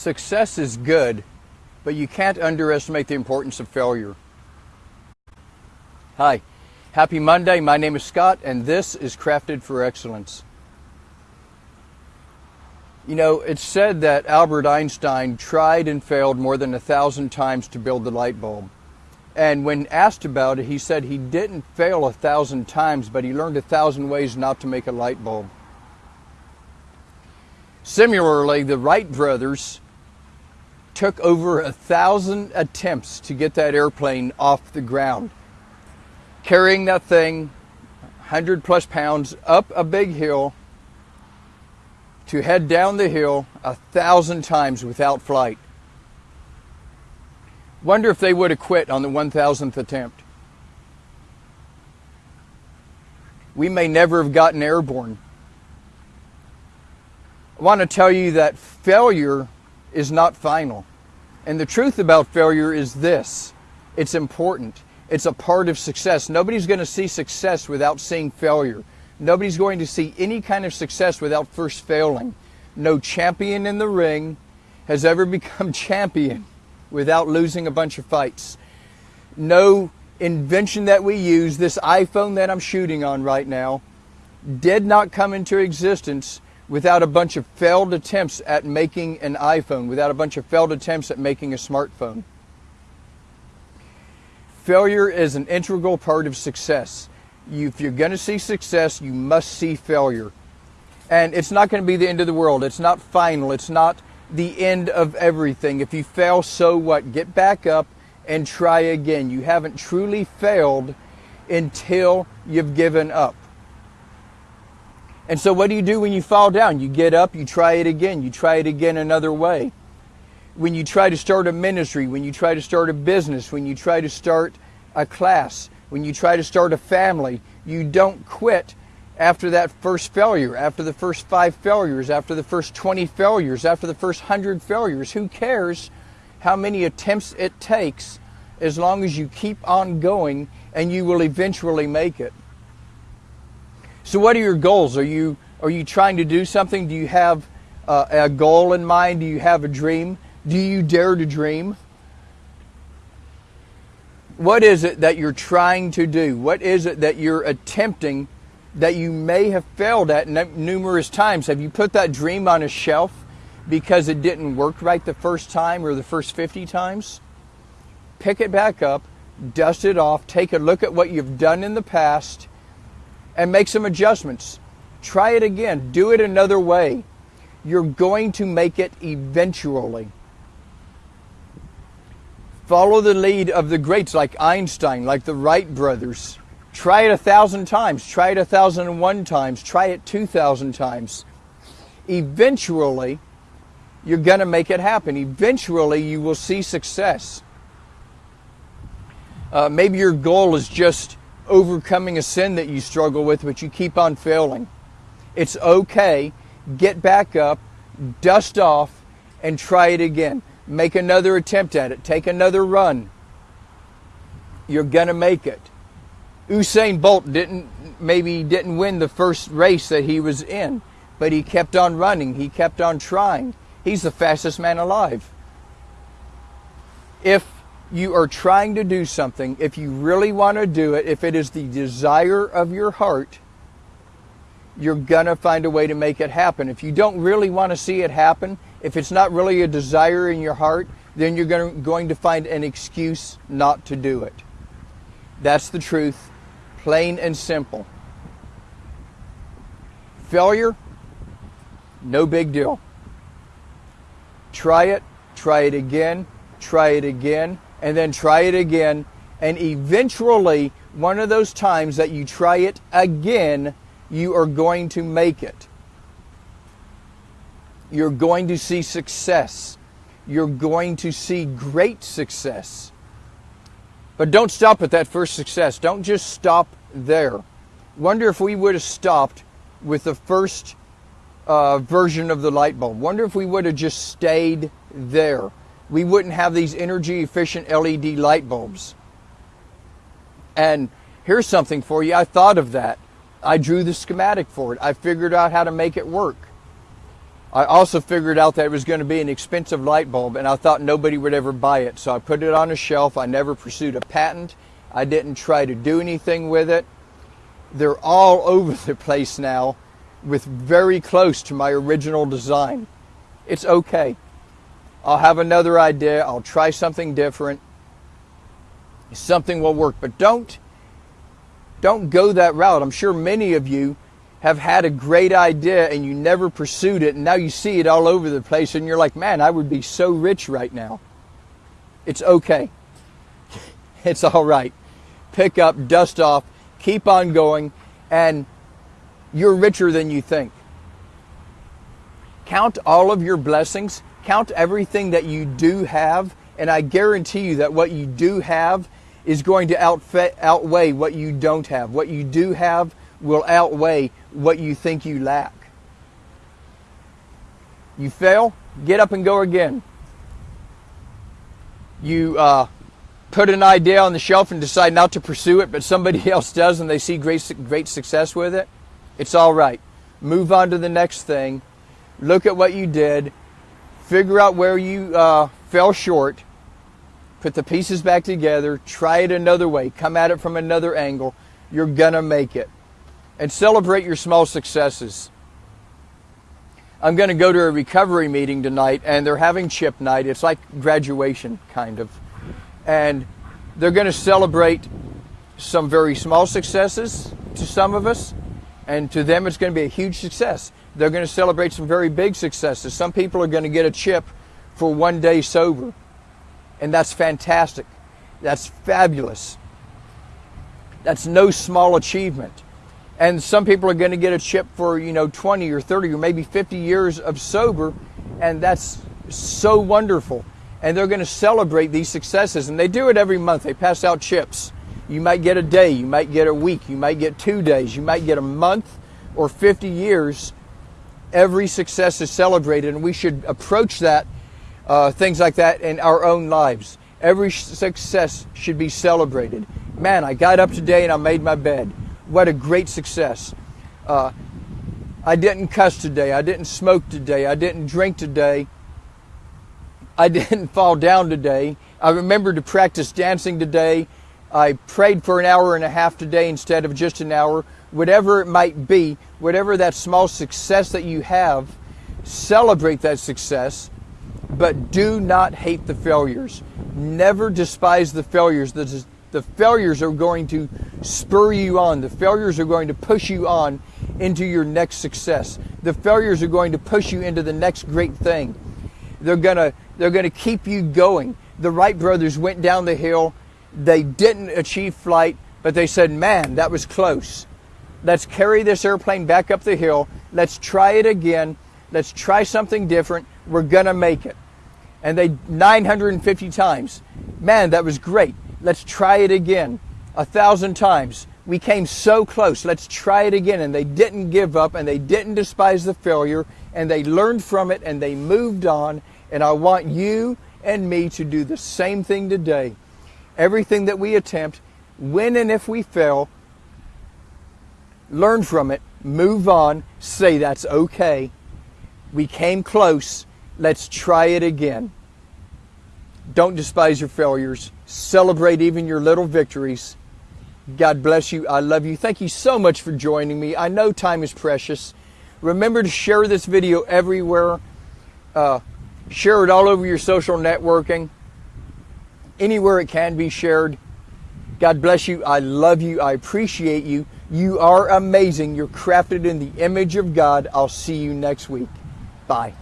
Success is good, but you can't underestimate the importance of failure. Hi, happy Monday. My name is Scott, and this is Crafted for Excellence. You know, it's said that Albert Einstein tried and failed more than a thousand times to build the light bulb. And when asked about it, he said he didn't fail a thousand times, but he learned a thousand ways not to make a light bulb. Similarly, the Wright brothers took over a thousand attempts to get that airplane off the ground, carrying that thing 100 plus pounds up a big hill to head down the hill a thousand times without flight. Wonder if they would have quit on the 1000th attempt. We may never have gotten airborne. I want to tell you that failure is not final. And the truth about failure is this it's important. It's a part of success. Nobody's going to see success without seeing failure. Nobody's going to see any kind of success without first failing. No champion in the ring has ever become champion without losing a bunch of fights. No invention that we use, this iPhone that I'm shooting on right now, did not come into existence without a bunch of failed attempts at making an iPhone, without a bunch of failed attempts at making a smartphone. Failure is an integral part of success. You, if you're going to see success, you must see failure. And it's not going to be the end of the world. It's not final. It's not the end of everything. If you fail, so what? Get back up and try again. You haven't truly failed until you've given up. And so, what do you do when you fall down? You get up, you try it again, you try it again another way. When you try to start a ministry, when you try to start a business, when you try to start a class, when you try to start a family, you don't quit after that first failure, after the first five failures, after the first 20 failures, after the first 100 failures. Who cares how many attempts it takes as long as you keep on going and you will eventually make it. So, what are your goals? Are you are you trying to do something? Do you have uh, a goal in mind? Do you have a dream? Do you dare to dream? What is it that you're trying to do? What is it that you're attempting that you may have failed at numerous times? Have you put that dream on a shelf because it didn't work right the first time or the first 50 times? Pick it back up, dust it off, take a look at what you've done in the past, and make some adjustments. Try it again. Do it another way. You're going to make it eventually. Follow the lead of the greats like Einstein, like the Wright brothers. Try it a thousand times. Try it a thousand and one times. Try it two thousand times. Eventually, you're going to make it happen. Eventually, you will see success. Uh, maybe your goal is just overcoming a sin that you struggle with, but you keep on failing. It's okay. Get back up, dust off, and try it again. Make another attempt at it. Take another run. You're going to make it. Usain Bolt didn't maybe didn't win the first race that he was in, but he kept on running. He kept on trying. He's the fastest man alive. If you are trying to do something, if you really want to do it, if it is the desire of your heart, you're going to find a way to make it happen. If you don't really want to see it happen, if it's not really a desire in your heart, then you're going to find an excuse not to do it. That's the truth, plain and simple. Failure, no big deal. Try it, try it again, try it again and then try it again. And eventually, one of those times that you try it again, you are going to make it. You're going to see success. You're going to see great success. But don't stop at that first success. Don't just stop there. Wonder if we would have stopped with the first uh, version of the light bulb. Wonder if we would have just stayed there we wouldn't have these energy efficient LED light bulbs. And here's something for you. I thought of that. I drew the schematic for it. I figured out how to make it work. I also figured out that it was going to be an expensive light bulb, and I thought nobody would ever buy it. So I put it on a shelf. I never pursued a patent. I didn't try to do anything with it. They're all over the place now with very close to my original design. It's okay. I'll have another idea. I'll try something different. Something will work, but don't don't go that route. I'm sure many of you have had a great idea and you never pursued it and now you see it all over the place and you're like, "Man, I would be so rich right now." It's okay. It's all right. Pick up, dust off, keep on going and you're richer than you think. Count all of your blessings, count everything that you do have, and I guarantee you that what you do have is going to outweigh what you don't have. What you do have will outweigh what you think you lack. You fail, get up and go again. You uh, put an idea on the shelf and decide not to pursue it, but somebody else does and they see great, great success with it. It's all right. Move on to the next thing. Look at what you did. Figure out where you uh, fell short. Put the pieces back together. Try it another way. Come at it from another angle. You're going to make it. And celebrate your small successes. I'm going to go to a recovery meeting tonight, and they're having chip night. It's like graduation, kind of. And they're going to celebrate some very small successes to some of us, and to them it's going to be a huge success. They're going to celebrate some very big successes. Some people are going to get a chip for one day sober, and that's fantastic. That's fabulous. That's no small achievement. And some people are going to get a chip for, you know, 20 or 30 or maybe 50 years of sober, and that's so wonderful. And they're going to celebrate these successes, and they do it every month. They pass out chips you might get a day, you might get a week, you might get two days, you might get a month or 50 years. Every success is celebrated, and we should approach that, uh, things like that, in our own lives. Every success should be celebrated. Man, I got up today and I made my bed. What a great success. Uh, I didn't cuss today. I didn't smoke today. I didn't drink today. I didn't fall down today. I remembered to practice dancing today. I prayed for an hour and a half today instead of just an hour. Whatever it might be, whatever that small success that you have, celebrate that success, but do not hate the failures. Never despise the failures. The, the failures are going to spur you on. The failures are going to push you on into your next success. The failures are going to push you into the next great thing. They're going to, they're going to keep you going. The Wright brothers went down the hill they didn't achieve flight, but they said, man, that was close. Let's carry this airplane back up the hill. Let's try it again. Let's try something different. We're going to make it. And they 950 times. Man, that was great. Let's try it again. A thousand times. We came so close. Let's try it again. And they didn't give up and they didn't despise the failure and they learned from it and they moved on. And I want you and me to do the same thing today everything that we attempt, when and if we fail, learn from it, move on, say that's okay. We came close. Let's try it again. Don't despise your failures. Celebrate even your little victories. God bless you. I love you. Thank you so much for joining me. I know time is precious. Remember to share this video everywhere. Uh, share it all over your social networking anywhere it can be shared. God bless you. I love you. I appreciate you. You are amazing. You're crafted in the image of God. I'll see you next week. Bye.